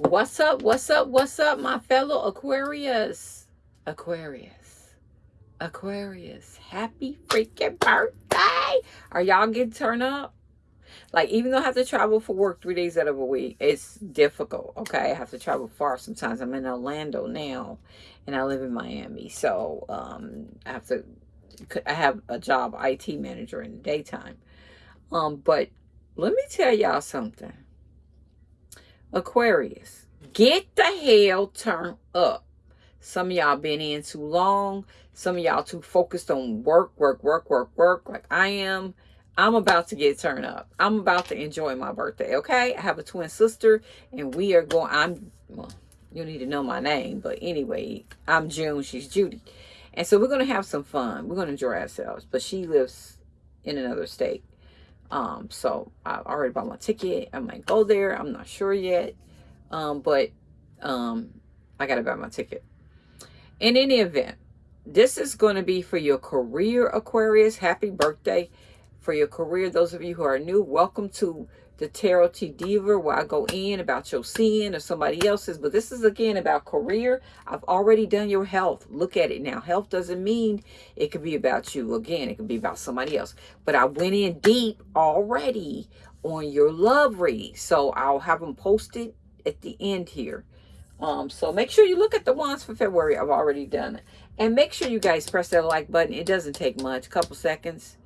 What's up? What's up? What's up, my fellow Aquarius? Aquarius. Aquarius. Happy freaking birthday. Are y'all getting turned up? Like, even though I have to travel for work three days out of a week, it's difficult, okay? I have to travel far sometimes. I'm in Orlando now, and I live in Miami. So, um, I have to, I have a job, IT manager in the daytime. Um, but let me tell y'all something Aquarius, get the hell turned up. Some of y'all been in too long. Some of y'all too focused on work, work, work, work, work, like I am. I'm about to get turned up. I'm about to enjoy my birthday, okay? I have a twin sister, and we are going, I'm, well, you need to know my name, but anyway, I'm June, she's Judy. And so we're going to have some fun. We're going to enjoy ourselves, but she lives in another state. Um, so I already bought my ticket. I might go there. I'm not sure yet. Um, but um, I got to buy my ticket. In any event, this is going to be for your career, Aquarius. Happy birthday for your career. Those of you who are new, welcome to the Tarot T Diva where I go in about your sin or somebody else's. But this is again about career. I've already done your health. Look at it now. Health doesn't mean it could be about you. Again, it could be about somebody else. But I went in deep already on your love read. So I'll have them posted at the end here. Um, so make sure you look at the ones for February. I've already done it. And make sure you guys press that like button. It doesn't take much, a couple seconds.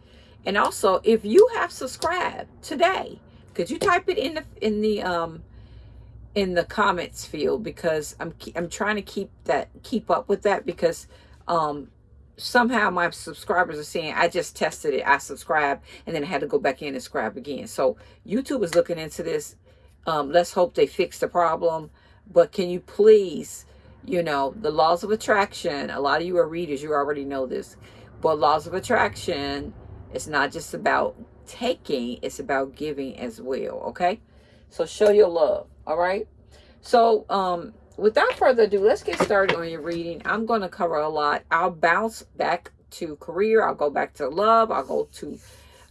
And also, if you have subscribed today, could you type it in the in the um in the comments field because I'm I'm trying to keep that keep up with that because um somehow my subscribers are saying I just tested it, I subscribed, and then I had to go back in and subscribe again. So YouTube is looking into this. Um, let's hope they fix the problem. But can you please, you know, the laws of attraction, a lot of you are readers, you already know this. But laws of attraction, it's not just about taking, it's about giving as well, okay? So show your love, all right? So um, without further ado, let's get started on your reading. I'm going to cover a lot. I'll bounce back to career. I'll go back to love. I'll go to,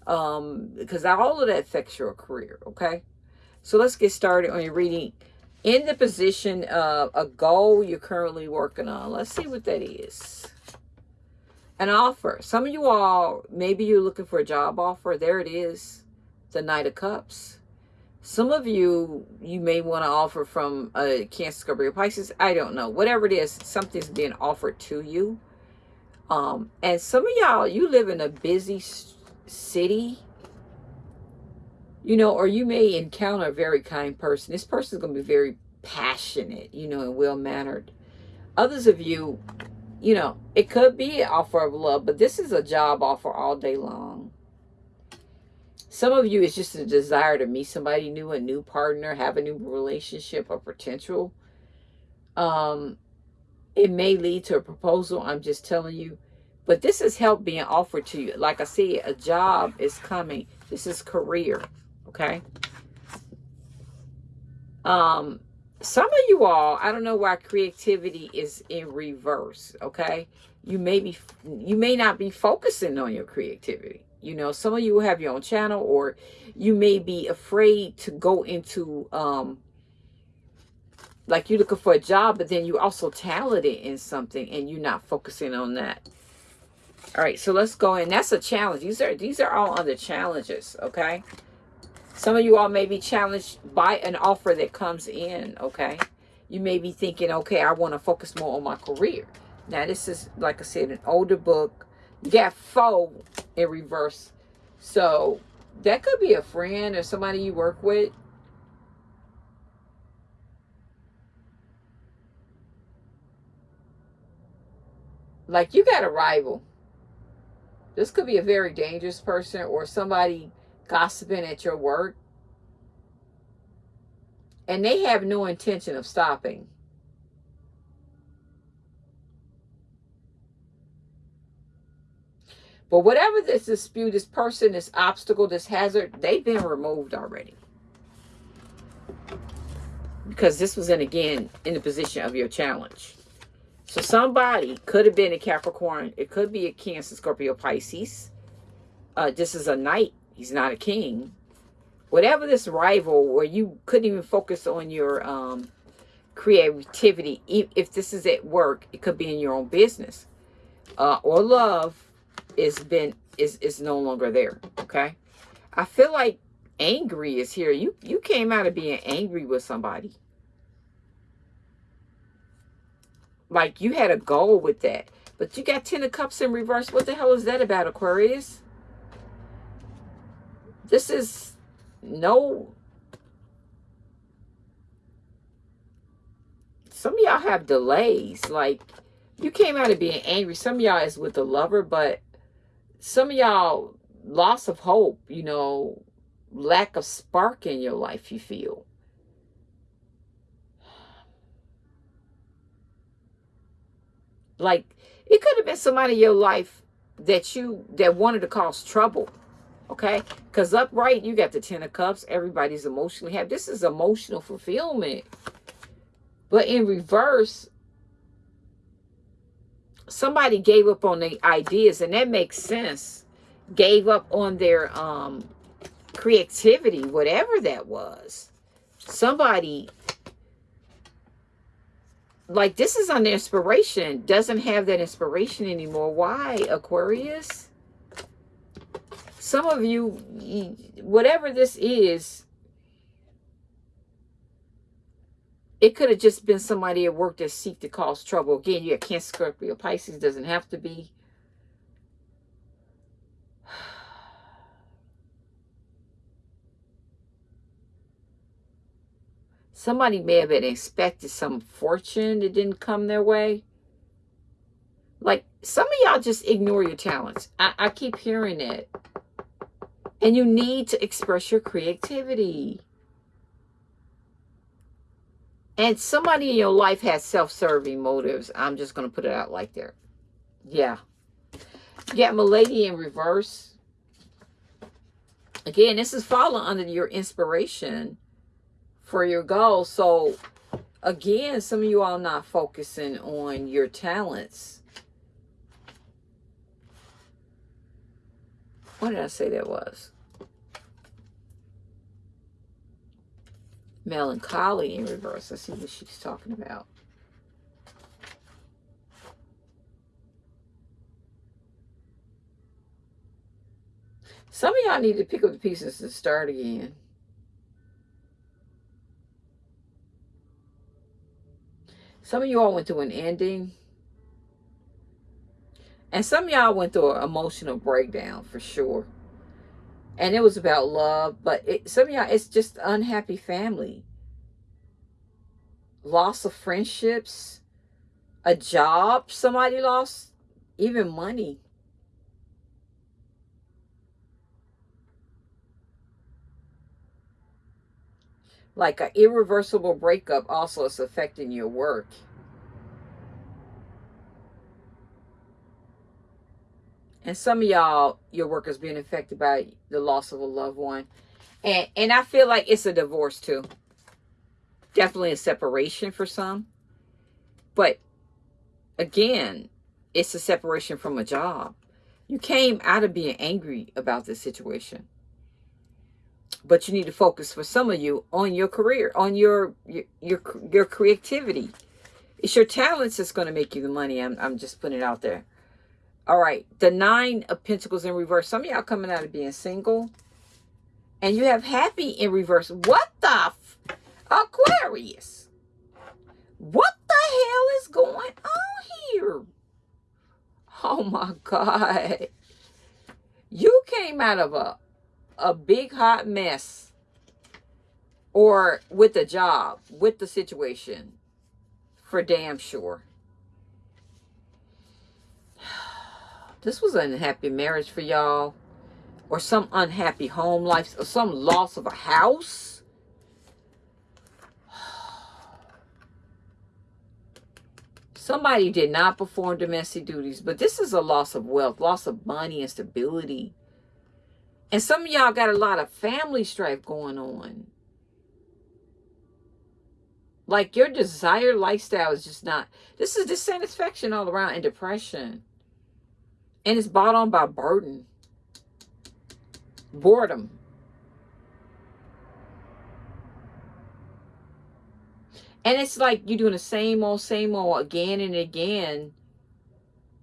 um, because all of that affects your career, okay? So let's get started on your reading. In the position of a goal you're currently working on. Let's see what that is an offer. Some of you all, maybe you're looking for a job offer. There it is, the Knight of Cups. Some of you, you may want to offer from a Cancer, Scorpio, Pisces. I don't know. Whatever it is, something's being offered to you. Um, and some of y'all, you live in a busy city, you know, or you may encounter a very kind person. This person is going to be very passionate, you know, and well-mannered. Others of you, you know, it could be an offer of love, but this is a job offer all day long. Some of you, it's just a desire to meet somebody new, a new partner, have a new relationship or potential. Um, it may lead to a proposal, I'm just telling you. But this is help being offered to you. Like I said, a job is coming. This is career, okay? Um, some of you all, I don't know why creativity is in reverse, okay? You may be, you may not be focusing on your creativity. You know, some of you have your own channel or you may be afraid to go into, um, like you're looking for a job, but then you also talented in something and you're not focusing on that. All right, so let's go in. That's a challenge. These are, these are all under challenges, okay? Some of you all may be challenged by an offer that comes in, okay? You may be thinking, okay, I want to focus more on my career. Now, this is, like I said, an older book. You got foe in reverse. So, that could be a friend or somebody you work with. Like, you got a rival. This could be a very dangerous person or somebody gossiping at your work, and they have no intention of stopping. But whatever this dispute, this person, this obstacle, this hazard, they've been removed already. Because this was in, again, in the position of your challenge. So somebody could have been a Capricorn. It could be a Cancer, Scorpio, Pisces. Uh, this is a knight He's not a king. Whatever this rival where you couldn't even focus on your um, creativity. If this is at work, it could be in your own business. Uh, or love is been is is no longer there. Okay. I feel like angry is here. You you came out of being angry with somebody. Like you had a goal with that. But you got Ten of Cups in reverse. What the hell is that about, Aquarius? This is no some of y'all have delays. Like, you came out of being angry. Some of y'all is with the lover, but some of y'all loss of hope, you know, lack of spark in your life, you feel. Like, it could have been somebody in your life that you, that wanted to cause trouble. Okay? Because upright, you got the Ten of Cups. Everybody's emotionally happy. This is emotional fulfillment. But in reverse, somebody gave up on the ideas, and that makes sense. Gave up on their um, creativity, whatever that was. Somebody, like this is on inspiration, doesn't have that inspiration anymore. Why, Aquarius? Some of you, whatever this is, It could have just been somebody at work that seek to cause trouble. Again, you got Cancer, Scorpio, Pisces. Doesn't have to be. Somebody may have been expected some fortune that didn't come their way. Like, some of y'all just ignore your talents. I, I keep hearing it. And you need to express your creativity. And somebody in your life has self-serving motives. I'm just going to put it out like there. Yeah. You got Milady in reverse. Again, this is falling under your inspiration for your goals. So, again, some of you all not focusing on your talents. What did I say that was? melancholy in reverse. Let's see what she's talking about. Some of y'all need to pick up the pieces and start again. Some of you all went through an ending. And some y'all went through an emotional breakdown for sure. And it was about love but it, some y'all it's just unhappy family. Loss of friendships a job somebody lost even money. Like an irreversible breakup also is affecting your work And some of y'all, your work is being affected by the loss of a loved one. And, and I feel like it's a divorce too. Definitely a separation for some. But again, it's a separation from a job. You came out of being angry about this situation. But you need to focus for some of you on your career, on your your your, your creativity. It's your talents that's going to make you the money. I'm, I'm just putting it out there. All right, the nine of pentacles in reverse. Some of y'all coming out of being single. And you have happy in reverse. What the Aquarius? What the hell is going on here? Oh my God. You came out of a, a big hot mess. Or with the job, with the situation. For damn sure. This was an unhappy marriage for y'all. Or some unhappy home life or some loss of a house? Somebody did not perform domestic duties but this is a loss of wealth loss of money and stability. And some of y'all got a lot of family strife going on. Like your desired lifestyle is just not this is dissatisfaction all around and depression and it's bought on by burden, boredom. And it's like you're doing the same old, same old again and again.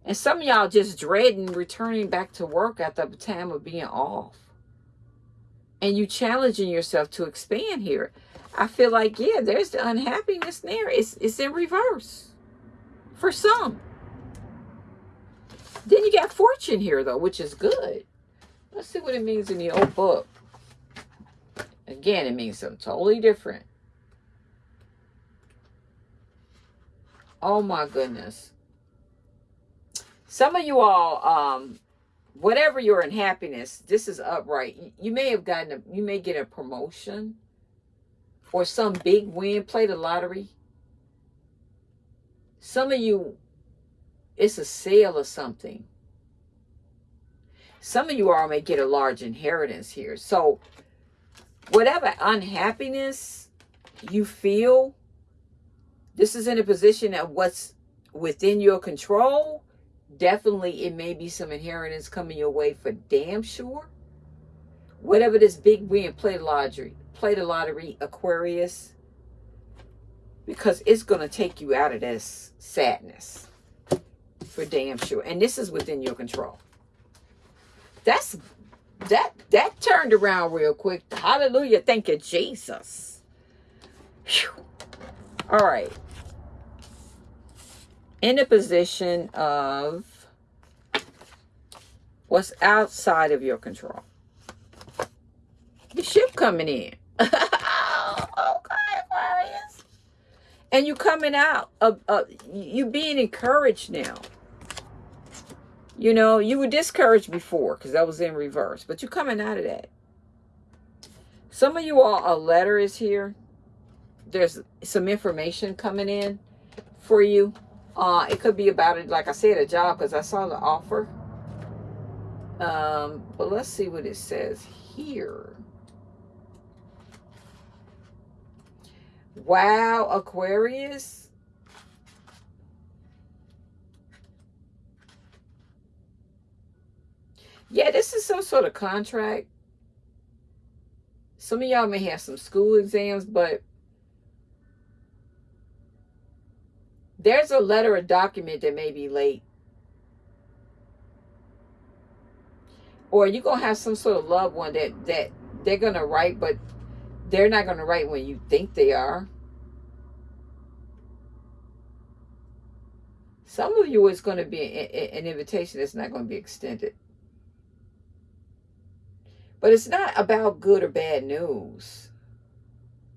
And some of y'all just dreading returning back to work at the time of being off. And you challenging yourself to expand here. I feel like, yeah, there's the unhappiness there. It's, it's in reverse for some. Then you got fortune here, though, which is good. Let's see what it means in the old book. Again, it means something totally different. Oh my goodness. Some of you all, um, whatever your unhappiness, this is upright. You may have gotten a, you may get a promotion or some big win, play the lottery. Some of you, it's a sale or something. Some of you all may get a large inheritance here. So whatever unhappiness you feel, this is in a position of what's within your control. Definitely, it may be some inheritance coming your way for damn sure. Whatever this big win, play the lottery, play the lottery, Aquarius, because it's going to take you out of this sadness for damn sure. And this is within your control. That's that that turned around real quick. Hallelujah. Thank you, Jesus. Whew. All right. In a position of what's outside of your control. The ship coming in. okay, Aquarius. And you coming out of uh, you being encouraged now. You know, you were discouraged before because that was in reverse, but you're coming out of that. Some of you all, a letter is here. There's some information coming in for you. Uh, it could be about it, like I said, a job because I saw the offer. Um, but let's see what it says here. Wow, Aquarius. Yeah, this is some sort of contract. Some of y'all may have some school exams, but there's a letter or document that may be late. Or you're going to have some sort of loved one that, that they're going to write, but they're not going to write when you think they are. Some of you, it's going to be an invitation that's not going to be extended. But it's not about good or bad news.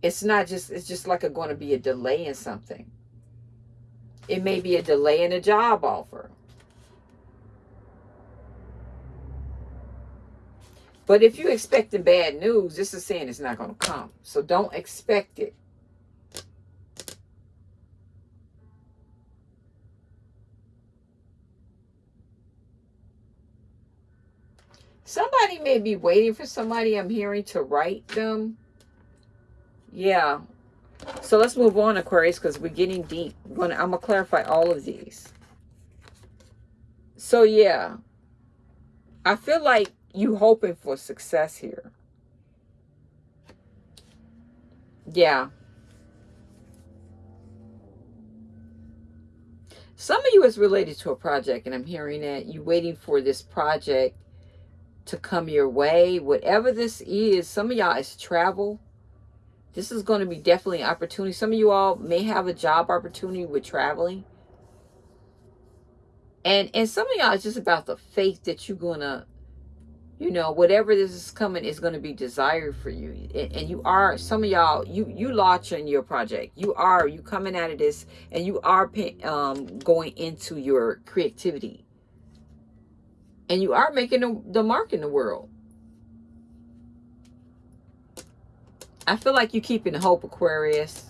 It's not just, it's just like a, going to be a delay in something. It may be a delay in a job offer. But if you're expecting bad news, this is saying it's not going to come. So don't expect it. Somebody may be waiting for somebody I'm hearing to write them. Yeah. So let's move on, Aquarius, because we're getting deep. I'm going to clarify all of these. So, yeah. I feel like you hoping for success here. Yeah. Some of you is related to a project, and I'm hearing that you waiting for this project to come your way. Whatever this is, some of y'all is travel. This is going to be definitely an opportunity. Some of you all may have a job opportunity with traveling. And and some of y'all is just about the faith that you're going to, you know, whatever this is coming is going to be desired for you. And, and you are, some of y'all, you you launching your project. You are, you coming out of this and you are um, going into your creativity and you are making the, the mark in the world. I feel like you're keeping hope, Aquarius.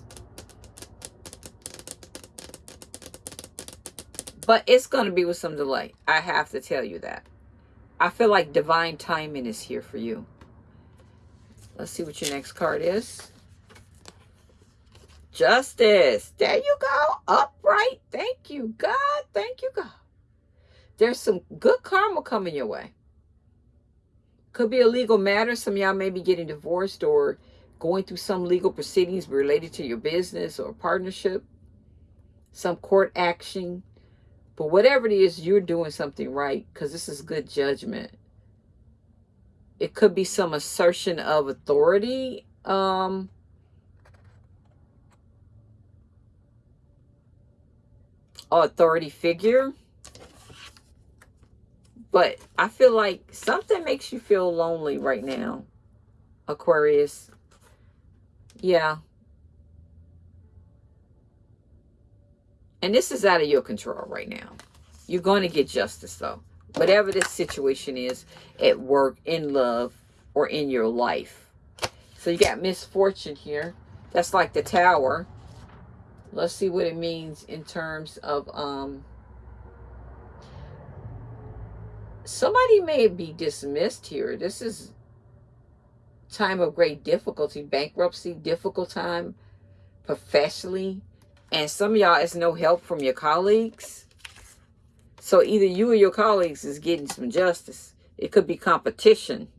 But it's going to be with some delay. I have to tell you that. I feel like divine timing is here for you. Let's see what your next card is. Justice. There you go. Upright. Thank you, God. Thank you, God. There's some good karma coming your way. Could be a legal matter. Some y'all may be getting divorced or going through some legal proceedings related to your business or partnership, some court action. But whatever it is, you're doing something right because this is good judgment. It could be some assertion of authority. Um, authority figure. But I feel like something makes you feel lonely right now, Aquarius. Yeah. And this is out of your control right now. You're going to get justice, though. Whatever this situation is at work, in love, or in your life. So you got misfortune here. That's like the tower. Let's see what it means in terms of... um. Somebody may be dismissed here. This is time of great difficulty, bankruptcy, difficult time professionally. And some of y'all is no help from your colleagues. So either you or your colleagues is getting some justice. It could be competition.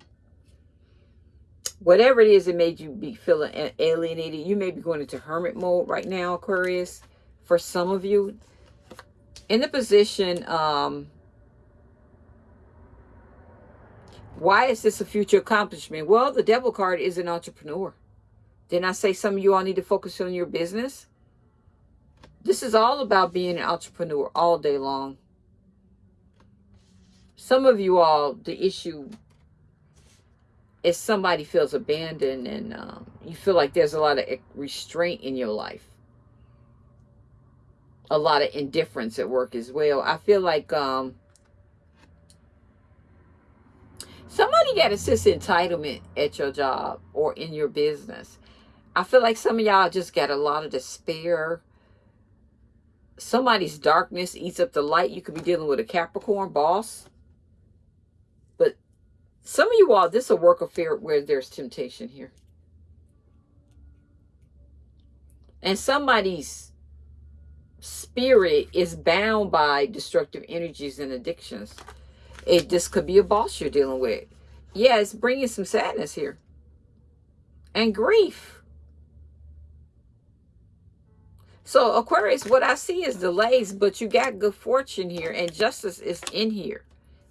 Whatever it is that made you be feeling alienated, you may be going into hermit mode right now, Aquarius. For some of you, in the position um, Why is this a future accomplishment? Well, the devil card is an entrepreneur. Didn't I say some of you all need to focus on your business? This is all about being an entrepreneur all day long. Some of you all, the issue is somebody feels abandoned and um, you feel like there's a lot of restraint in your life. A lot of indifference at work as well. I feel like um, Somebody got a sense of entitlement at your job or in your business. I feel like some of y'all just got a lot of despair. Somebody's darkness eats up the light. You could be dealing with a Capricorn boss. But some of you all, this is a work affair where there's temptation here. And somebody's spirit is bound by destructive energies and addictions. It this could be a boss you're dealing with. Yeah, it's bringing some sadness here. And grief. So Aquarius, what I see is delays, but you got good fortune here and justice is in here,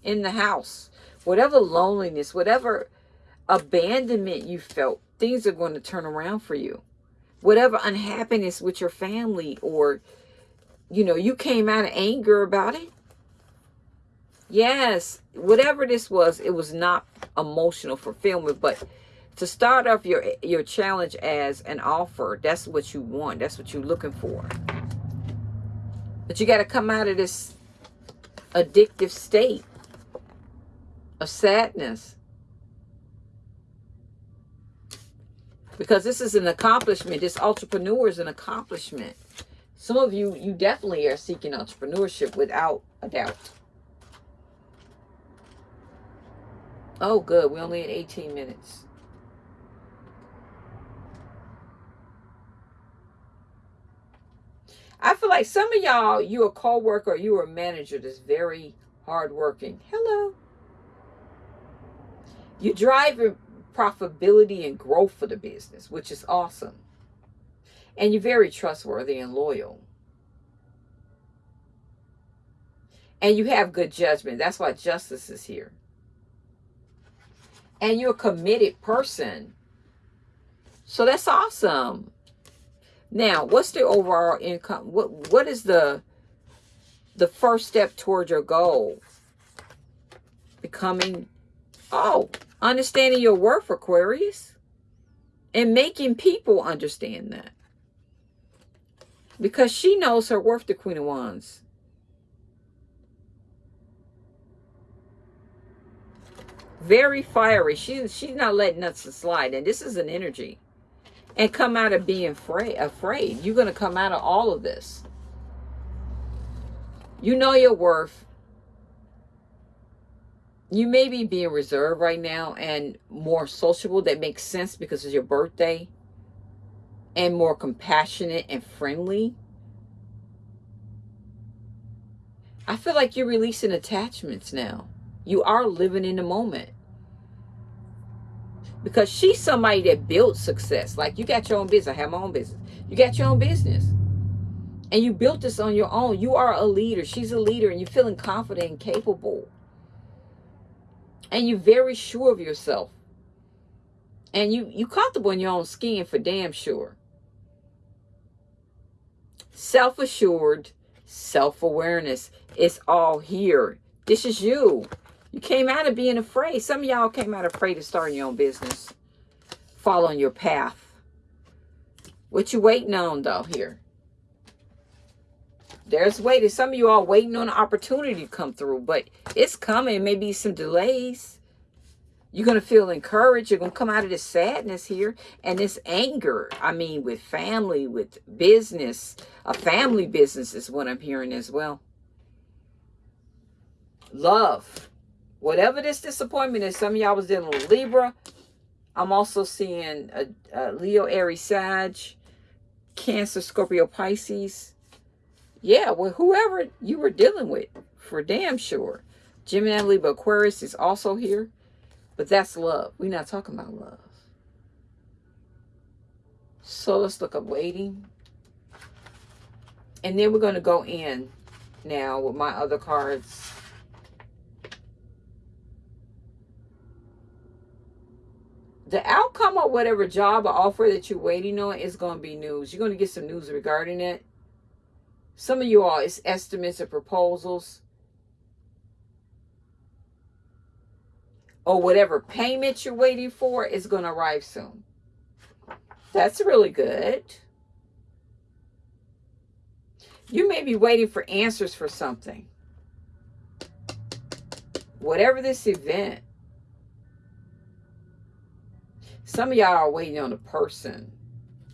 in the house. Whatever loneliness, whatever abandonment you felt, things are going to turn around for you. Whatever unhappiness with your family or, you know, you came out of anger about it. Yes, whatever this was, it was not emotional fulfillment, but to start off your your challenge as an offer, that's what you want. That's what you're looking for. But you got to come out of this addictive state of sadness. Because this is an accomplishment. This entrepreneur is an accomplishment. Some of you, you definitely are seeking entrepreneurship without a doubt. Oh, good. We only had 18 minutes. I feel like some of y'all, you're a co-worker, you're a manager that's very hardworking. Hello. You drive profitability and growth for the business, which is awesome. And you're very trustworthy and loyal. And you have good judgment. That's why justice is here and you're a committed person. So that's awesome. Now, what's the overall income? What what is the the first step towards your goal? Becoming oh, understanding your worth, Aquarius. And making people understand that. Because she knows her worth, the Queen of Wands. Very fiery. She, she's not letting nothing slide. And this is an energy. And come out of being afraid. afraid. You're going to come out of all of this. You know your worth. You may be being reserved right now and more sociable. That makes sense because it's your birthday. And more compassionate and friendly. I feel like you're releasing attachments now. You are living in the moment. because she's somebody that built success. Like you got your own business. I have my own business. You got your own business. And you built this on your own. You are a leader. She's a leader and you're feeling confident and capable. And you're very sure of yourself. And you you comfortable in your own skin for damn sure. Self-assured, self-awareness. It's all here. This is you. You came out of being afraid. Some of y'all came out afraid of starting your own business. Following your path. What you waiting on though here? There's waiting. Some of you are waiting on an opportunity to come through, but it's coming. Maybe some delays. You're going to feel encouraged. You're going to come out of this sadness here and this anger. I mean, with family, with business. A family business is what I'm hearing as well. Love whatever this disappointment is, some of y'all was dealing with Libra. I'm also seeing a, a Leo, Aries, Sag, Cancer, Scorpio, Pisces. Yeah, well, whoever you were dealing with, for damn sure. Gemini, Libra, Aquarius is also here. But that's love. We're not talking about love. So let's look up waiting. And then we're going to go in now with my other cards. The outcome of whatever job or offer that you're waiting on is going to be news. You're going to get some news regarding it. Some of you all, it's estimates or proposals. Or whatever payment you're waiting for is going to arrive soon. That's really good. You may be waiting for answers for something. Whatever this event some of y'all are waiting on a person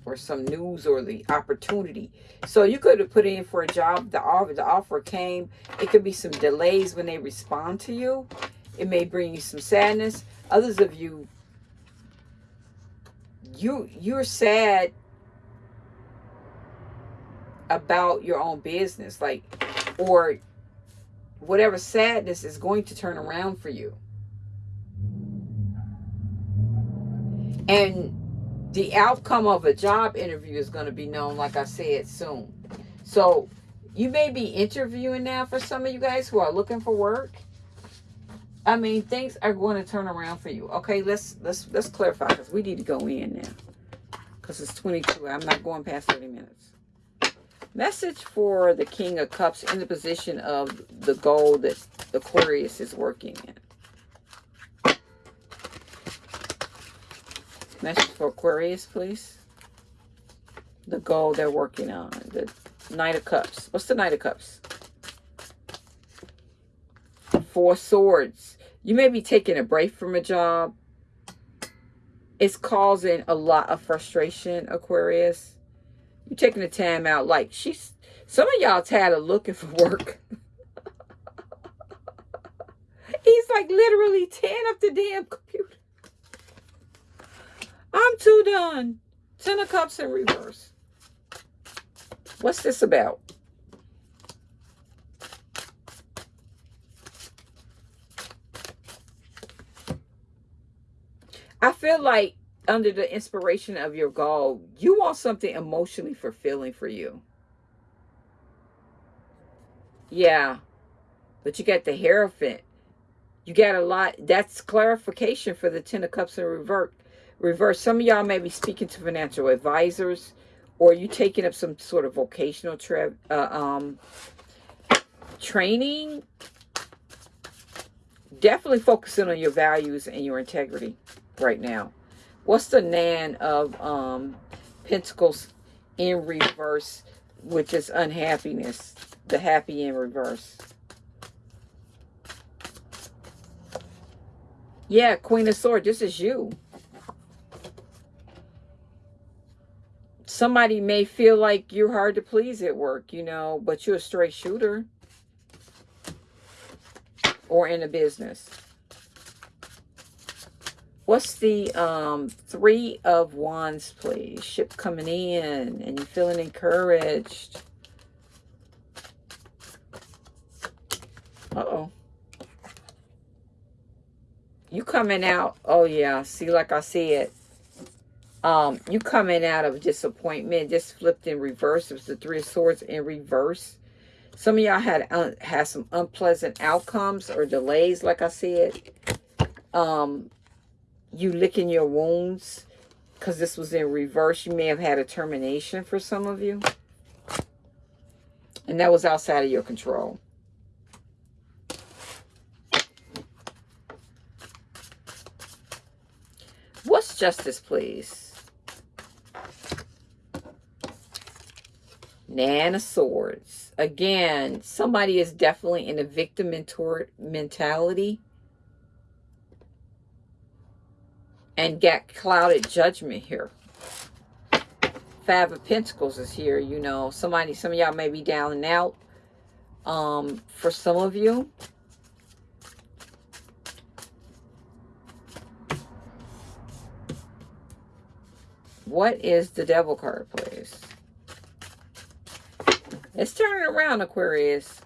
or some news or the opportunity. So you could have put in for a job. The offer, the offer came. It could be some delays when they respond to you. It may bring you some sadness. Others of you, you you're sad about your own business, like, or whatever sadness is going to turn around for you. And the outcome of a job interview is going to be known, like I said, soon. So you may be interviewing now for some of you guys who are looking for work. I mean, things are going to turn around for you. Okay, let's let's let's clarify because we need to go in now. Because it's 22. I'm not going past 30 minutes. Message for the King of Cups in the position of the goal that Aquarius is working in. Message for Aquarius, please. The goal they're working on. The Knight of Cups. What's the Knight of Cups? Four Swords. You may be taking a break from a job. It's causing a lot of frustration, Aquarius. You're taking the time out. Like, she's... Some of y'all tired of looking for work. He's like literally tearing up the damn computer. I'm too done. Ten of Cups in reverse. What's this about? I feel like under the inspiration of your goal, you want something emotionally fulfilling for you. Yeah. But you got the Hierophant. You got a lot. That's clarification for the Ten of Cups in reverse reverse. Some of y'all may be speaking to financial advisors or you taking up some sort of vocational uh, um, training. Definitely focusing on your values and your integrity right now. What's the Nan of um, Pentacles in reverse, which is unhappiness? The happy in reverse. Yeah, Queen of Swords, this is you. Somebody may feel like you're hard to please at work, you know, but you're a straight shooter or in a business. What's the um, three of wands, please? Ship coming in and you're feeling encouraged. Uh-oh. you coming out. Oh yeah, see, like I said, um, you coming out of disappointment. Just flipped in reverse. It was the Three of Swords in reverse. Some of y'all had uh, had some unpleasant outcomes or delays, like I said. Um, you licking your wounds because this was in reverse. You may have had a termination for some of you. And that was outside of your control. What's justice, please? Nine of Swords. Again, somebody is definitely in a victim mentality and got clouded judgment here. Five of Pentacles is here, you know. Somebody, some of y'all may be down and out. Um, for some of you. What is the devil card, please? It's turning around, Aquarius.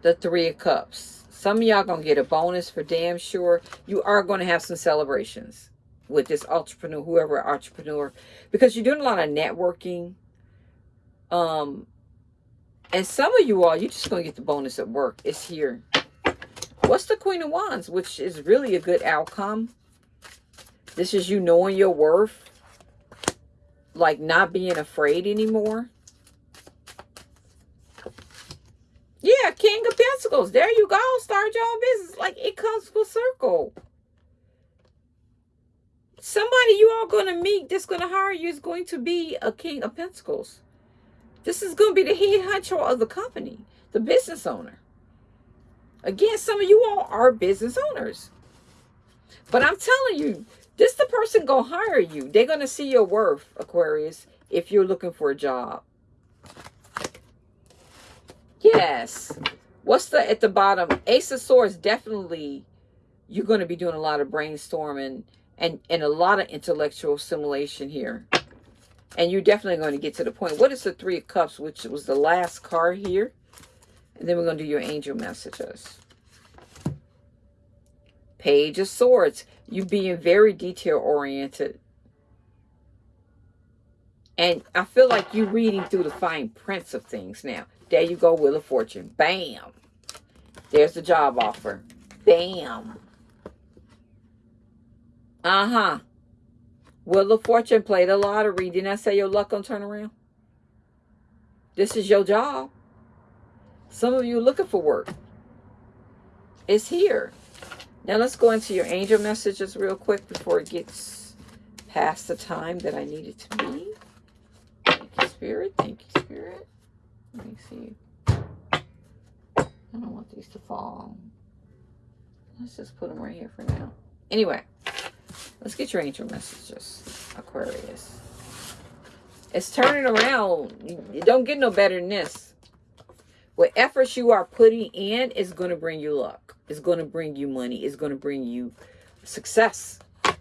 The Three of Cups. Some of y'all going to get a bonus for damn sure. You are going to have some celebrations with this entrepreneur, whoever entrepreneur, because you're doing a lot of networking. Um, and some of you all, you're just going to get the bonus at work. It's here. What's the Queen of Wands, which is really a good outcome. This is you knowing your worth. Like not being afraid anymore. Yeah, King of Pentacles. There you go. Start your own business. Like it comes full circle. Somebody you all going to meet that's going to hire you is going to be a King of Pentacles. This is going to be the head honcho of the company, the business owner. Again, some of you all are business owners. But I'm telling you, this the person going to hire you. They're going to see your worth, Aquarius, if you're looking for a job. Yes. What's the at the bottom? Ace of Swords, definitely you're going to be doing a lot of brainstorming and, and a lot of intellectual simulation here. And you're definitely going to get to the point. What is the Three of Cups, which was the last card here? And then we're going to do your angel messages. Page of Swords. You being very detail-oriented. And I feel like you're reading through the fine prints of things now. There you go, Wheel of Fortune. Bam. There's the job offer. Bam. Uh-huh. Wheel of Fortune play the lottery. Didn't I say your luck gonna turn around? This is your job. Some of you looking for work. It's here. Now let's go into your angel messages real quick before it gets past the time that I need it to be. Thank you, Spirit. Thank you, Spirit. Let me see. I don't want these to fall. Let's just put them right here for now. Anyway, let's get your angel messages, Aquarius. It's turning around. You don't get no better than this. What efforts you are putting in is going to bring you luck. It's going to bring you money. It's going to bring you success. But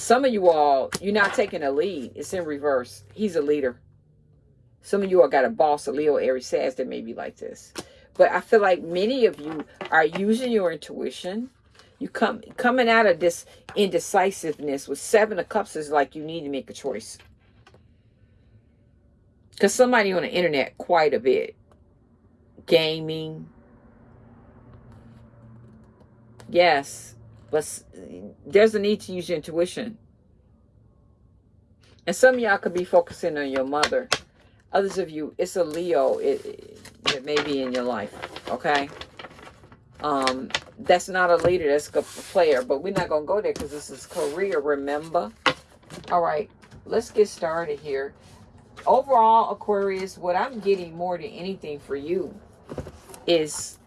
some of you all, you're not taking a lead. It's in reverse. He's a leader. Some of you all got a boss, a Leo, Aries, Sag that may be like this. But I feel like many of you are using your intuition. You come coming out of this indecisiveness with seven of cups is like you need to make a choice. Because somebody on the internet quite a bit. Gaming. Yes. But there's a need to use your intuition. And some of y'all could be focusing on your mother others of you, it's a Leo it, it may be in your life, okay? Um, that's not a leader, that's a player, but we're not going to go there because this is career, remember? All right, let's get started here. Overall, Aquarius, what I'm getting more than anything for you is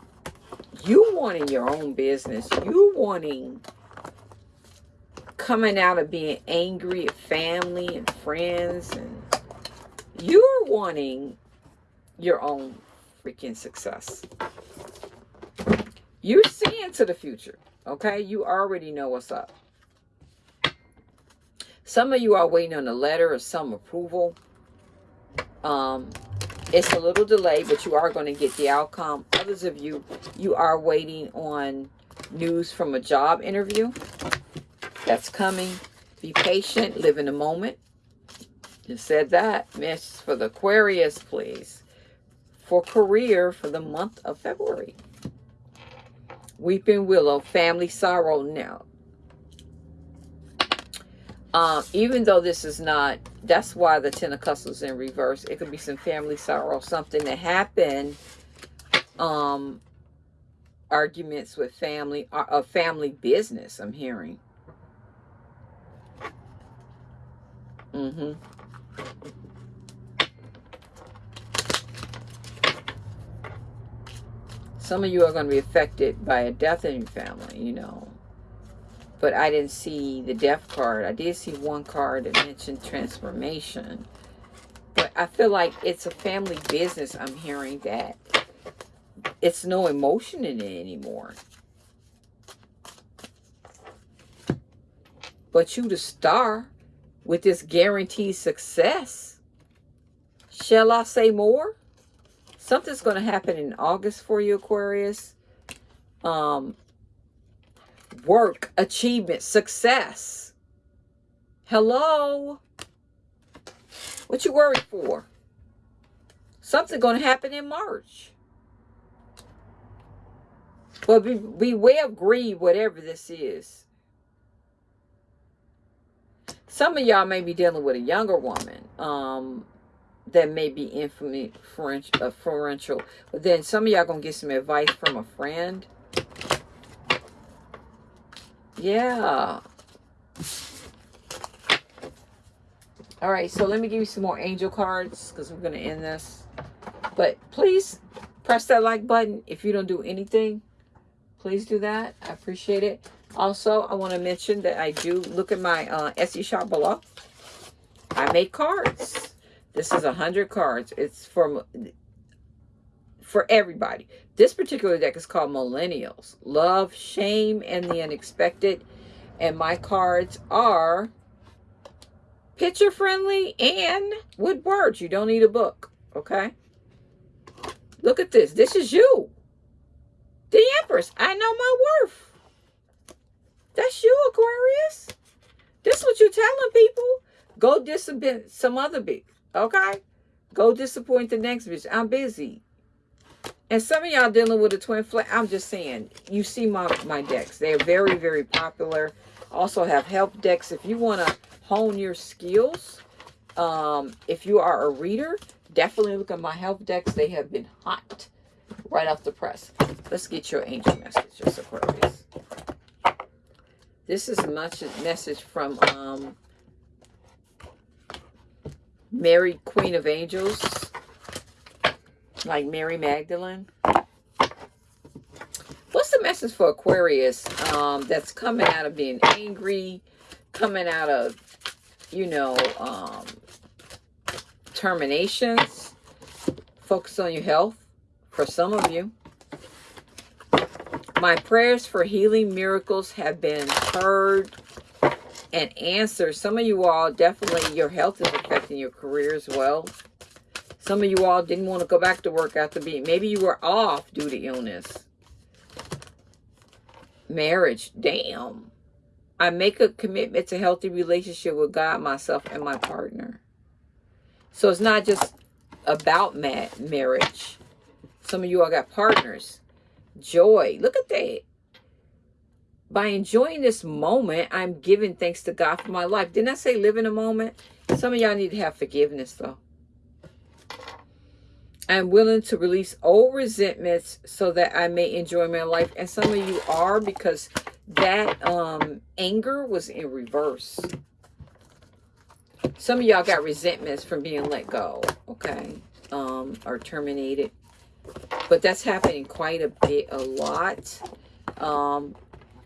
you wanting your own business. You wanting coming out of being angry at family and friends and you're wanting your own freaking success. You're seeing to the future, okay? You already know what's up. Some of you are waiting on a letter or some approval. Um, it's a little delayed, but you are going to get the outcome. Others of you, you are waiting on news from a job interview that's coming. Be patient, live in the moment. Just said that. Miss for the Aquarius, please. For career for the month of February. Weeping Willow, family sorrow now. Um, even though this is not, that's why the Ten of Cups is in reverse. It could be some family sorrow, something that happened, um, arguments with family, uh, a family business, I'm hearing. Mm-hmm. Some of you are going to be affected by a death in your family, you know but I didn't see the death card. I did see one card that mentioned transformation. But I feel like it's a family business. I'm hearing that it's no emotion in it anymore. But you the star with this guaranteed success. Shall I say more? Something's going to happen in August for you, Aquarius. Um, work, achievement, success. Hello? What you worried for? Something going to happen in March. But be, beware of greed, whatever this is. Some of y'all may be dealing with a younger woman um, that may be influential. But then some of y'all going to get some advice from a friend yeah. All right, so let me give you some more angel cards because we're going to end this. But please press that like button if you don't do anything. Please do that. I appreciate it. Also, I want to mention that I do look at my uh, Etsy shop below. I make cards. This is a 100 cards. It's from for everybody. This particular deck is called Millennials. Love, Shame, and the Unexpected. And my cards are picture friendly and with words. You don't need a book, okay? Look at this. This is you. The Empress. I know my worth. That's you, Aquarius. This is what you're telling people. Go disappoint some other bitch, okay? Go disappoint the next bitch. I'm busy. And some of y'all dealing with a twin flame. I'm just saying, you see my, my decks. They're very, very popular. Also have help decks. If you want to hone your skills, um, if you are a reader, definitely look at my help decks. They have been hot right off the press. Let's get your angel messages, Aquarius. This is a message from um, Mary, Queen of Angels like Mary Magdalene. What's the message for Aquarius um, that's coming out of being angry, coming out of, you know, um, terminations? Focus on your health for some of you. My prayers for healing miracles have been heard and answered. Some of you all, definitely your health is affecting your career as well. Some of you all didn't want to go back to work after being, maybe you were off due to illness. Marriage, damn. I make a commitment to healthy relationship with God, myself, and my partner. So it's not just about ma marriage. Some of you all got partners. Joy. Look at that. By enjoying this moment, I'm giving thanks to God for my life. Didn't I say live in a moment? Some of y'all need to have forgiveness, though. I'm willing to release old resentments so that I may enjoy my life. And some of you are because that um, anger was in reverse. Some of y'all got resentments from being let go, okay, um, or terminated. But that's happening quite a bit, a lot. Um,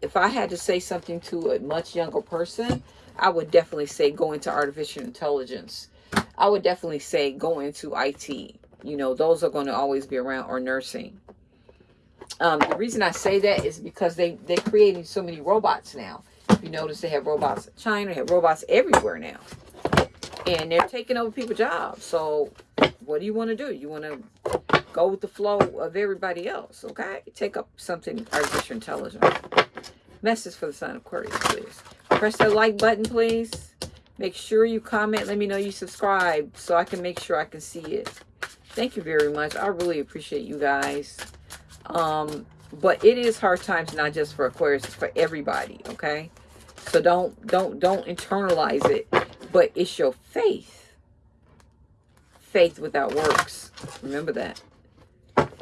if I had to say something to a much younger person, I would definitely say go into artificial intelligence. I would definitely say go into IT you know, those are going to always be around or nursing. Um, the reason I say that is because they, they're creating so many robots now. If you notice, they have robots in China, they have robots everywhere now. and they're taking over people's jobs. So what do you want to do? You want to go with the flow of everybody else, okay? Take up something artificial intelligence. Message for the sign of Aquarius, please. Press that like button, please. Make sure you comment. Let me know you subscribe so I can make sure I can see it. Thank you very much. I really appreciate you guys. Um, but it is hard times, not just for Aquarius, it's for everybody, okay? So don't don't don't internalize it, but it's your faith. Faith without works. Remember that.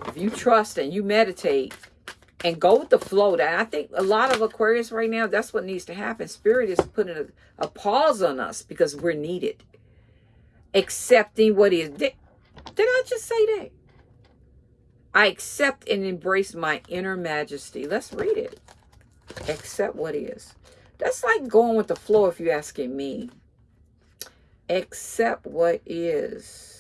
If you trust and you meditate and go with the flow, that I think a lot of Aquarius right now, that's what needs to happen. Spirit is putting a, a pause on us because we're needed. Accepting what is. Did, I just say that? I accept and embrace my inner majesty. Let's read it. Accept what is. That's like going with the flow if you're asking me. Accept what is.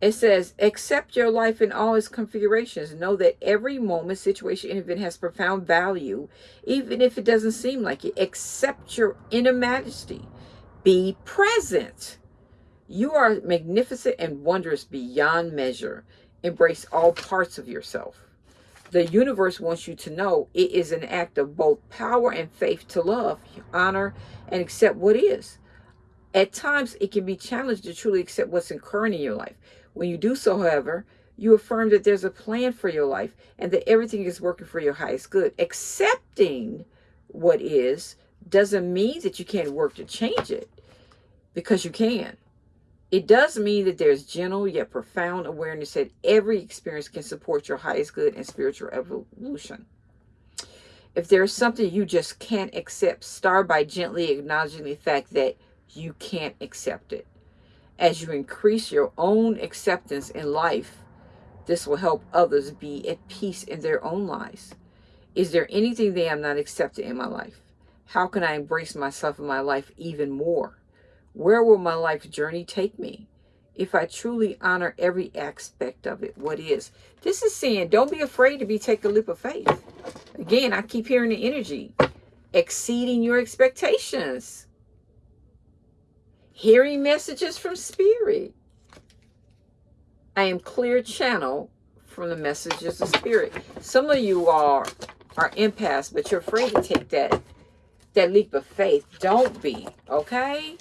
It says, accept your life in all its configurations. Know that every moment, situation, and event has profound value, even if it doesn't seem like it. Accept your inner majesty. Be present. You are magnificent and wondrous beyond measure. Embrace all parts of yourself. The universe wants you to know it is an act of both power and faith to love, honor, and accept what is. At times, it can be challenged to truly accept what's occurring in your life. When you do so, however, you affirm that there's a plan for your life and that everything is working for your highest good. Accepting what is doesn't mean that you can't work to change it because you can. It does mean that there's gentle yet profound awareness that every experience can support your highest good and spiritual evolution. If there's something you just can't accept, start by gently acknowledging the fact that you can't accept it. As you increase your own acceptance in life, this will help others be at peace in their own lives. Is there anything that I'm not accepting in my life? How can I embrace myself and my life even more? Where will my life journey take me? If I truly honor every aspect of it, what is? This is saying, don't be afraid to be take a leap of faith. Again, I keep hearing the energy. Exceeding your expectations. Hearing messages from spirit. I am clear channel from the messages of spirit. Some of you are are empaths, but you're afraid to take that that leap of faith. Don't be, okay?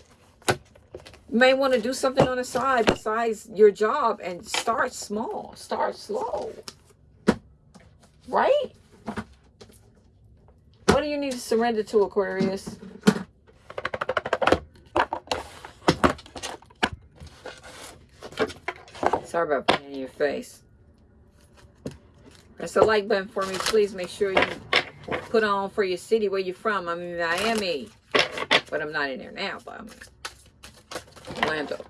You may want to do something on the side besides your job and start small. Start slow. Right? What do you need to surrender to, Aquarius? Sorry about putting in your face. Press the like button for me. Please make sure you put on for your city where you're from. I'm in Miami. But I'm not in there now. But I'm Orlando.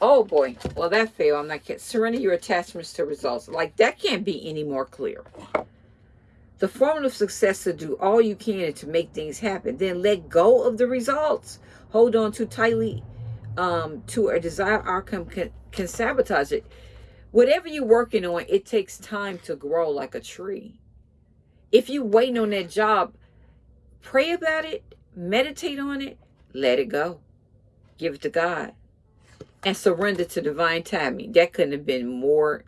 Oh boy. Well, that failed. I'm not kidding. Surrender your attachments to results. Like, that can't be any more clear. The formula of success is to do all you can to make things happen. Then let go of the results. Hold on too tightly um, to a desired outcome can, can sabotage it. Whatever you're working on, it takes time to grow like a tree. If you're waiting on that job, pray about it, meditate on it, let it go give it to God, and surrender to divine timing. That couldn't have been more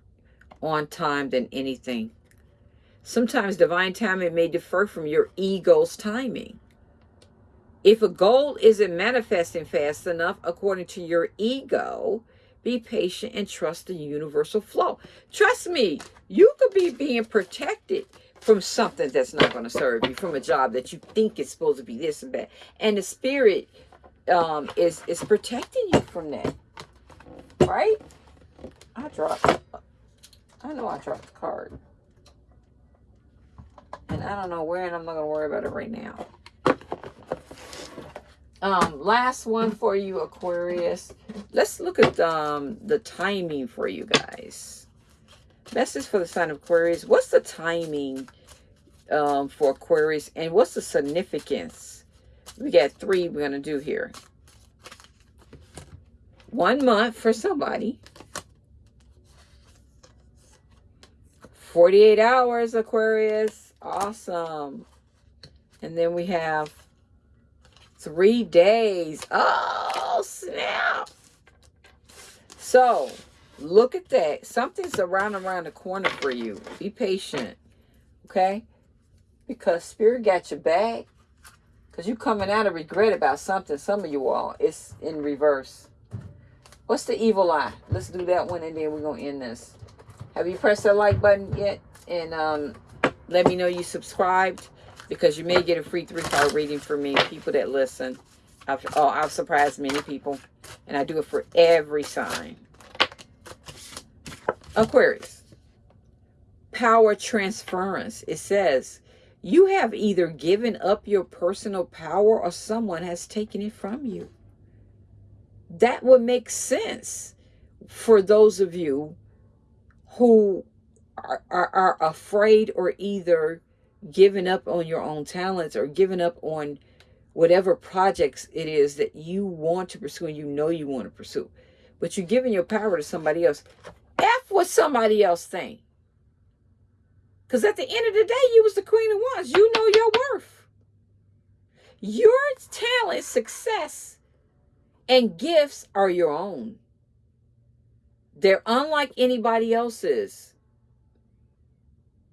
on time than anything. Sometimes divine timing may differ from your ego's timing. If a goal isn't manifesting fast enough according to your ego, be patient and trust the universal flow. Trust me, you could be being protected from something that's not going to serve you, from a job that you think is supposed to be this and that. And the spirit um, is is protecting you from that, right? I dropped. I know I dropped the card, and I don't know where, and I'm not gonna worry about it right now. Um, last one for you, Aquarius. Let's look at um the timing for you guys. Message for the sign of Aquarius. What's the timing um, for Aquarius, and what's the significance? we got three we're going to do here. One month for somebody. 48 hours, Aquarius. Awesome. And then we have Three days. Oh, snap. So, look at that. Something's around around the corner for you. Be patient. Okay? Because Spirit got your back. Because you're coming out of regret about something. Some of you all. It's in reverse. What's the evil eye? Let's do that one and then we're going to end this. Have you pressed that like button yet? And um, let me know you subscribed because you may get a free three-star reading from me. People that listen. I've, oh, I've surprised many people. And I do it for every sign. Aquarius. Power transference. It says, you have either given up your personal power or someone has taken it from you. That would make sense for those of you who are, are, are afraid or either giving up on your own talents or giving up on whatever projects it is that you want to pursue and you know you want to pursue. But you're giving your power to somebody else. F what somebody else think. Because at the end of the day, you was the queen of wands. You know your worth. Your talent, success, and gifts are your own. They're unlike anybody else's.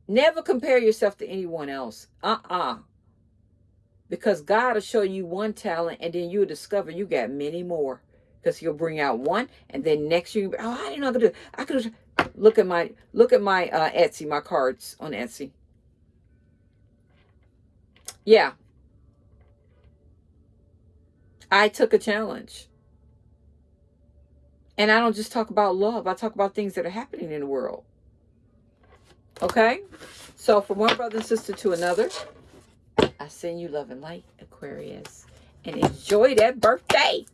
Never compare yourself to anyone else. Uh-uh. Because God will show you one talent and then you'll discover you got many more. Because he'll bring out one and then next year, oh, I didn't know I could do I could look at my look at my uh, Etsy, my cards on Etsy. Yeah. I took a challenge. And I don't just talk about love. I talk about things that are happening in the world. Okay? So from one brother and sister to another, I send you love and light, Aquarius. And enjoy that birthday.